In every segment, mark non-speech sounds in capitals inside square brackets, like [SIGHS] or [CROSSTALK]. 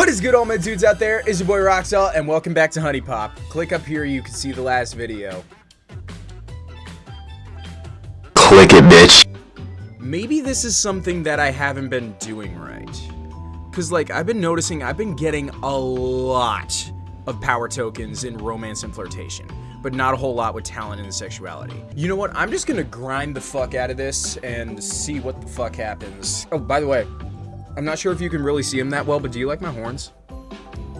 What is good all my dudes out there? It's your boy Roxel and welcome back to HuniePop. Click up here you can see the last video. Click it, bitch. Maybe this is something that I haven't been doing right. Cause like I've been noticing I've been getting a lot of power tokens in romance and flirtation, but not a whole lot with talent and sexuality. You know what? I'm just gonna grind the fuck out of this and see what the fuck happens. Oh, by the way, I'm not sure if you can really see them that well, but do you like my horns?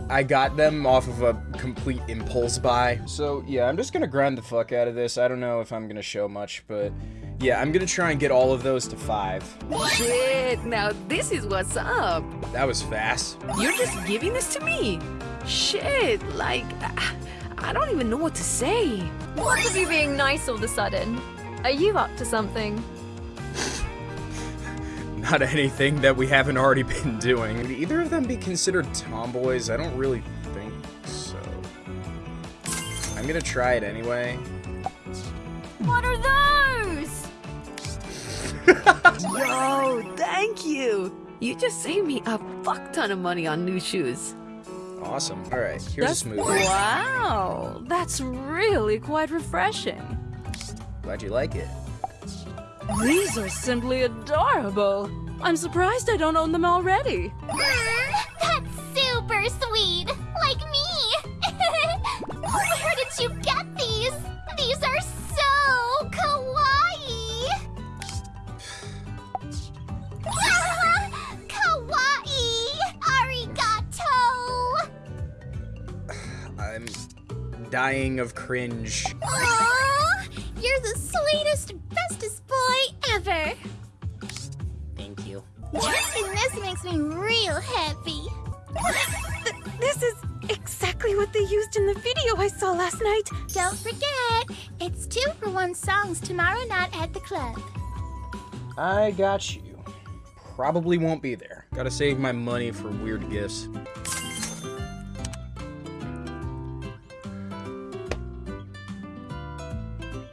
I got them off of a complete impulse buy. So yeah, I'm just gonna grind the fuck out of this. I don't know if I'm gonna show much, but yeah, I'm gonna try and get all of those to five. Shit, now this is what's up. That was fast. You're just giving this to me. Shit, like, I- I don't even know what to say. What's with you being nice all of a sudden? Are you up to something? Not [LAUGHS] anything that we haven't already been doing. Would either of them be considered tomboys? I don't really think so. I'm gonna try it anyway. What are those? [LAUGHS] Yo, thank you. You just saved me a fuck ton of money on new shoes. Awesome. Alright, here's a smoothie. Wow, that's really quite refreshing. Glad you like it. These are simply adorable. I'm surprised I don't own them already. Mm, that's super sweet! Like me! [LAUGHS] Where did you get these? These are so kawaii! [LAUGHS] kawaii! Arigato! I'm dying of cringe. Aw, you're the sweetest, bestest boy ever! Thank you. And this makes me real happy. This is exactly what they used in the video I saw last night. Don't forget, it's two for one songs tomorrow night at the club. I got you. Probably won't be there. Gotta save my money for weird gifts.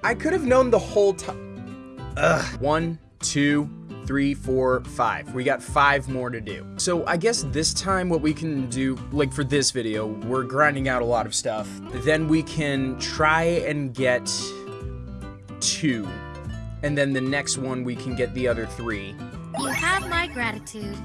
I could have known the whole time. Ugh. One, two, three, four, five. We got five more to do. So I guess this time what we can do, like for this video, we're grinding out a lot of stuff. Then we can try and get two. And then the next one we can get the other three. You have my gratitude.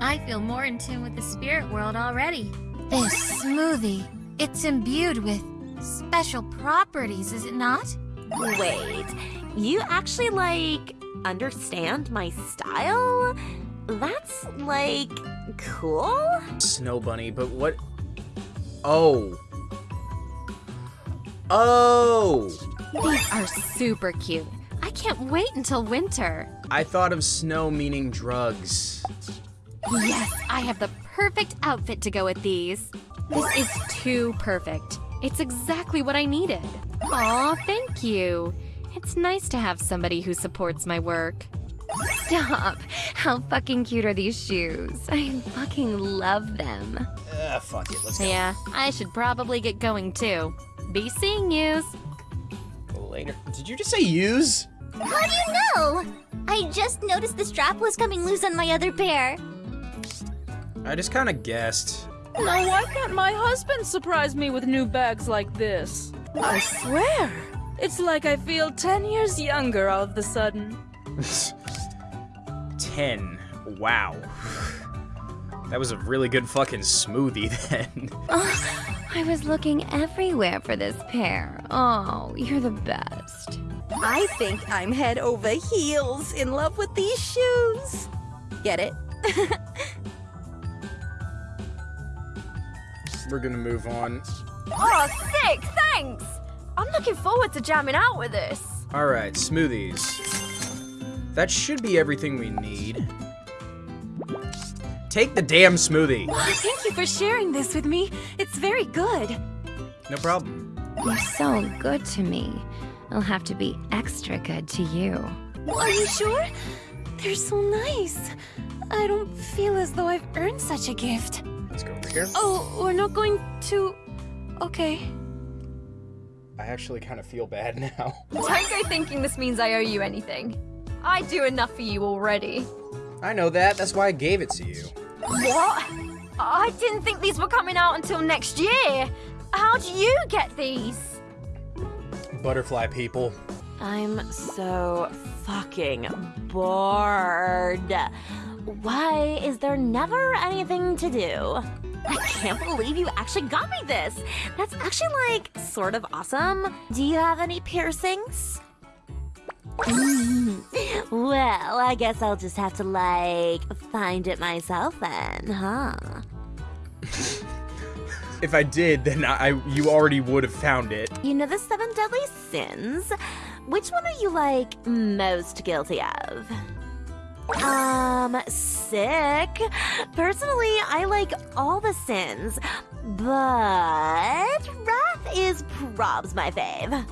I feel more in tune with the spirit world already. This smoothie, it's imbued with special properties, is it not? Wait, you actually like understand my style? That's like cool? Snow Bunny, but what? Oh. Oh! These are super cute. I can't wait until winter. I thought of snow meaning drugs. Yes, I have the perfect outfit to go with these. This is too perfect. It's exactly what I needed. Aw, thank you. It's nice to have somebody who supports my work. Stop! How fucking cute are these shoes? I fucking love them. Ah, fuck it, let's go. Yeah, I should probably get going too. Be seeing yous. Later. Did you just say use? How do you know? I just noticed the strap was coming loose on my other pair. I just kind of guessed. Now, why can't my husband surprise me with new bags like this? I swear, it's like I feel 10 years younger all of a sudden. [LAUGHS] Ten. Wow. That was a really good fucking smoothie then. [LAUGHS] I was looking everywhere for this pair. Oh, you're the best. I think I'm head over heels in love with these shoes. Get it? [LAUGHS] We're gonna move on. Oh, sick! Thanks! I'm looking forward to jamming out with this. Alright, smoothies. That should be everything we need. Take the damn smoothie. Thank you for sharing this with me. It's very good. No problem. You're so good to me. I'll have to be extra good to you. Are you sure? They're so nice. I don't feel as though I've earned such a gift. Let's go over here. Oh, we're not going to. Okay. I actually kind of feel bad [LAUGHS] now. Don't go thinking this means I owe you anything. I do enough for you already. I know that. That's why I gave it to you. What? I didn't think these were coming out until next year. How'd you get these? Butterfly people. I'm so fucking bored. Why is there never anything to do? I can't believe you actually got me this. That's actually like sort of awesome. Do you have any piercings? [LAUGHS] well, I guess I'll just have to like find it myself then, huh? If I did, then I you already would have found it. You know the seven deadly sins? Which one are you like most guilty of? Um, sick. Personally, I like all the sins, but wrath is probs my fave.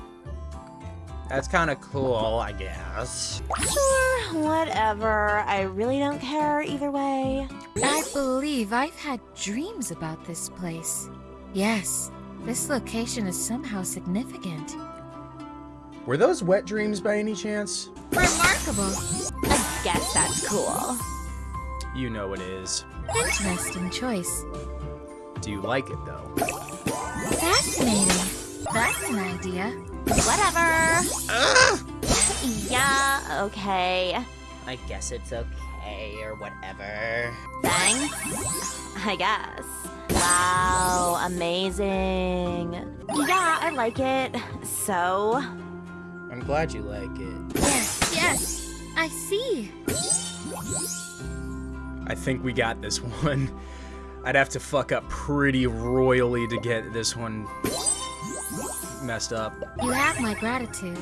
That's kind of cool, I guess. Sure, whatever. I really don't care either way. I believe I've had dreams about this place. Yes, this location is somehow significant. Were those wet dreams by any chance? Remarkable. I guess that's cool. You know it is. Interesting choice. Do you like it though? Fascinating. That's an idea. Whatever. yeah, okay. I guess it's okay or whatever. Thanks. I guess. Wow, amazing. Yeah, I like it. So, I'm glad you like it. Yes, yes. I see. I think we got this one. I'd have to fuck up pretty royally to get this one messed up. You have my gratitude.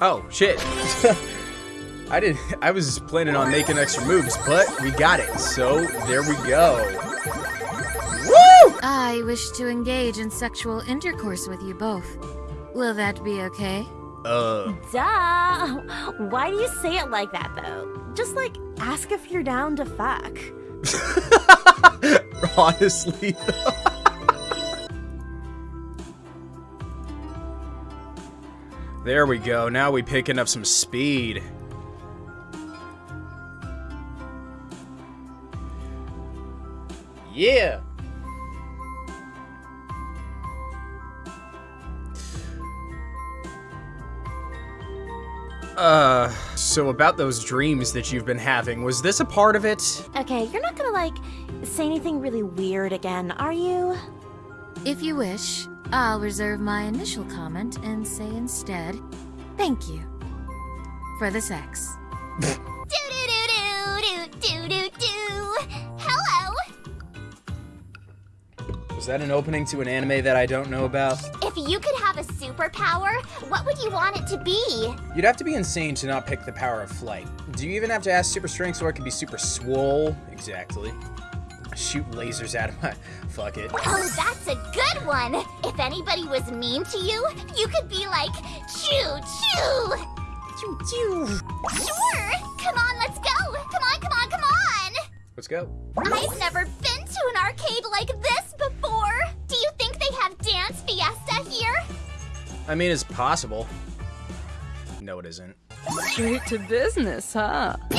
Oh, shit. [LAUGHS] I didn't I was planning on making extra moves, but we got it. So, there we go. Woo! I wish to engage in sexual intercourse with you both. Will that be okay? Uh, duh. Why do you say it like that, though? Just like ask if you're down to fuck. [LAUGHS] honestly. [LAUGHS] There we go. Now we picking up some speed. Yeah. Uh, so about those dreams that you've been having, was this a part of it? Okay, you're not gonna like say anything really weird again, are you? If you wish, I'll reserve my initial comment and say instead, thank you for the sex. Do do do do do do do. Hello. Was that an opening to an anime that I don't know about? If you could have a superpower, what would you want it to be? You'd have to be insane to not pick the power of flight. Do you even have to ask super strength so I could be super swole? Exactly. Shoot lasers out of my... [LAUGHS] Fuck it. Oh, that's a good one. If anybody was mean to you, you could be like, choo choo. Choo choo. Sure. Come on, let's go. Come on, come on, come on. Let's go. I've never been to an arcade like I mean, it's possible. No, it isn't. Straight to business, huh? [LAUGHS]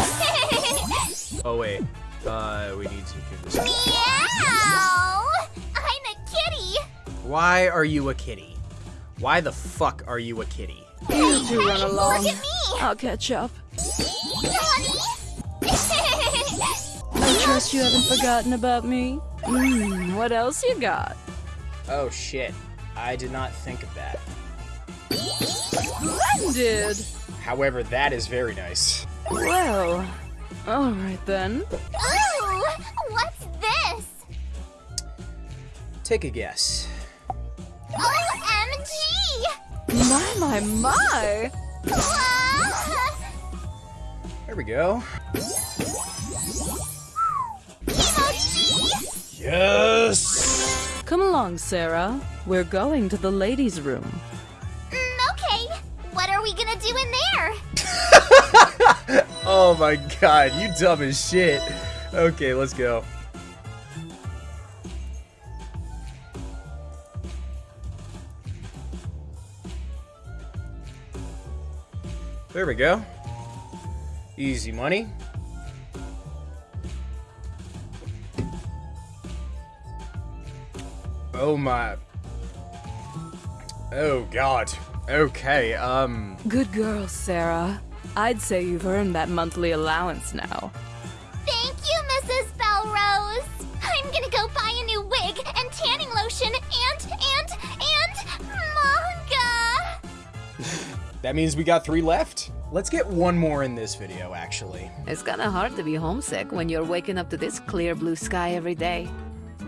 Oh, wait. Uh, we need to give this... Meow! I'm a kitty. Why are you a kitty? Why the fuck are you a kitty? You two run along. Look at me. I'll catch up. Honey. I trust you haven't forgotten about me. Hmm, what else you got? Oh, shit. I did not think of that. Splendid! However, that is very nice. Well, alright then. Ooh, what's this? Take a guess. OMG! My, my, my! There we go. Kimochi! Yes! Come along, Sarah. We're going to the ladies' room. [LAUGHS] oh my god, you dumb as shit. Okay, let's go. There we go. Easy money. Oh my. Oh god. Okay, um. Good girl, Sarah. I'd say you've earned that monthly allowance now. Thank you, Mrs. Belrose. I'm gonna go buy a new wig and tanning lotion and, and, and manga. [LAUGHS] That means we got three left. Let's get one more in this video, actually. It's kinda hard to be homesick when you're waking up to this clear blue sky every day.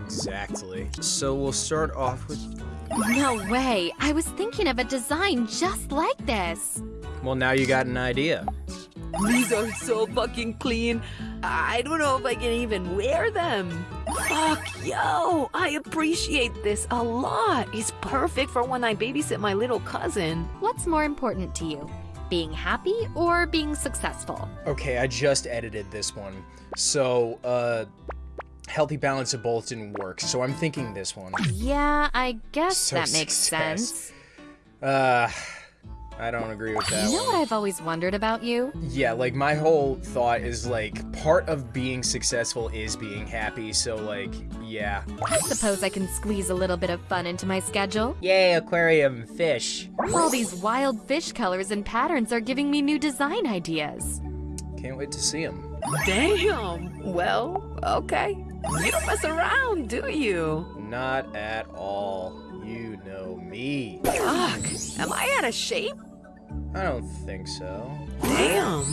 Exactly. So we'll start off with. No way. I was thinking of a design just like this. Well, now you got an idea. These are so fucking clean. I don't know if I can even wear them. Fuck, yo, I appreciate this a lot. It's perfect for when I babysit my little cousin. What's more important to you? Being happy or being successful? Okay, I just edited this one. So, uh. Healthy balance of both didn't work, so I'm thinking this one. Yeah, I guess So that makes success. sense. Uh. I don't agree with that You know one. what I've always wondered about you? Yeah, like my whole thought is like part of being successful is being happy, so like, yeah. I suppose I can squeeze a little bit of fun into my schedule. Yay, aquarium fish. All these wild fish colors and patterns are giving me new design ideas. Can't wait to see them. Damn. Well, okay. You don't mess around, do you? Not at all. You know me. Fuck. Am I out of shape? I don't think so. Damn.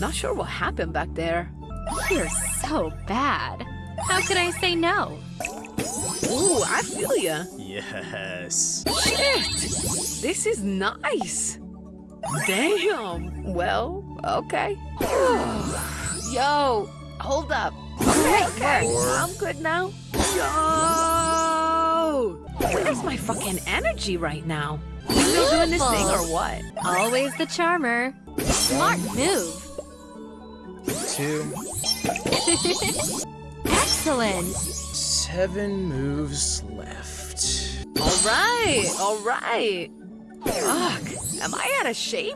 Not sure what happened back there. You're so bad. How could I say no? Ooh, I feel ya. Yes. Shit. This is nice. Damn. Well, okay. [SIGHS] Yo, hold up. Okay, okay. I'm good now. Yo! Where's my fucking energy right now? You still doing this thing or what? Always the charmer. Smart move. Two. [LAUGHS] Excellent. Seven moves left. All right, all right. Fuck, am I out of shape?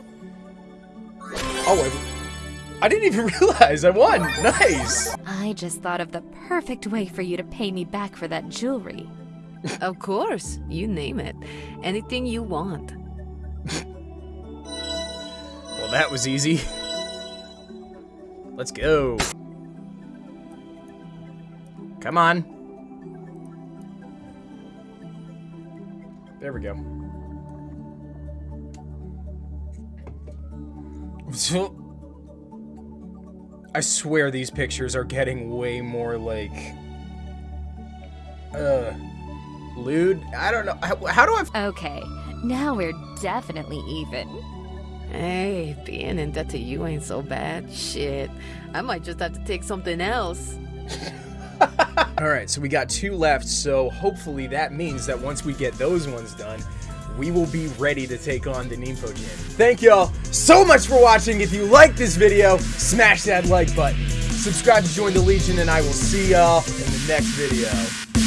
Oh, I, I didn't even [LAUGHS] realize I won. Nice. I just thought of the perfect way for you to pay me back for that jewelry. Of course, you name it. Anything you want. Well, that was easy. Let's go. Come on. There we go. So, [LAUGHS] I swear these pictures are getting way more like, uh, lewd. I don't know. How, how do I? Okay, now we're definitely even. Hey, being in debt to you ain't so bad. Shit, I might just have to take something else. [LAUGHS] All right, so we got two left, so hopefully that means that once we get those ones done, we will be ready to take on the Nymphojinn. Thank y'all so much for watching. If you like this video, smash that like button. Subscribe to join the Legion, and I will see y'all in the next video.